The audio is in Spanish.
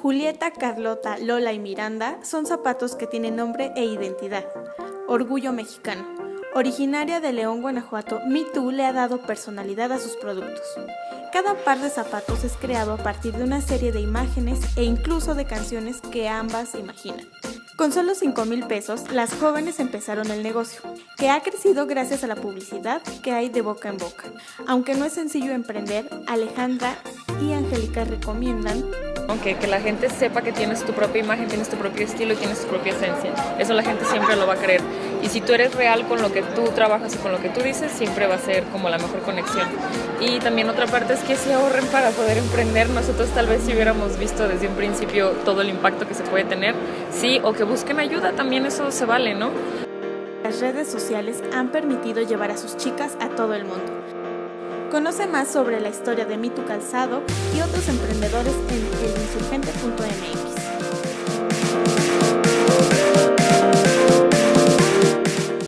Julieta, Carlota, Lola y Miranda son zapatos que tienen nombre e identidad. Orgullo mexicano. Originaria de León, Guanajuato, MeToo le ha dado personalidad a sus productos. Cada par de zapatos es creado a partir de una serie de imágenes e incluso de canciones que ambas imaginan. Con solo 5 mil pesos, las jóvenes empezaron el negocio, que ha crecido gracias a la publicidad que hay de boca en boca. Aunque no es sencillo emprender, Alejandra y Angélica recomiendan aunque que la gente sepa que tienes tu propia imagen, tienes tu propio estilo y tienes tu propia esencia. Eso la gente siempre lo va a creer. Y si tú eres real con lo que tú trabajas y con lo que tú dices, siempre va a ser como la mejor conexión. Y también otra parte es que se ahorren para poder emprender. Nosotros tal vez si hubiéramos visto desde un principio todo el impacto que se puede tener, sí, o que busquen ayuda, también eso se vale, ¿no? Las redes sociales han permitido llevar a sus chicas a todo el mundo. Conoce más sobre la historia de Mitu Calzado y otros emprendedores en el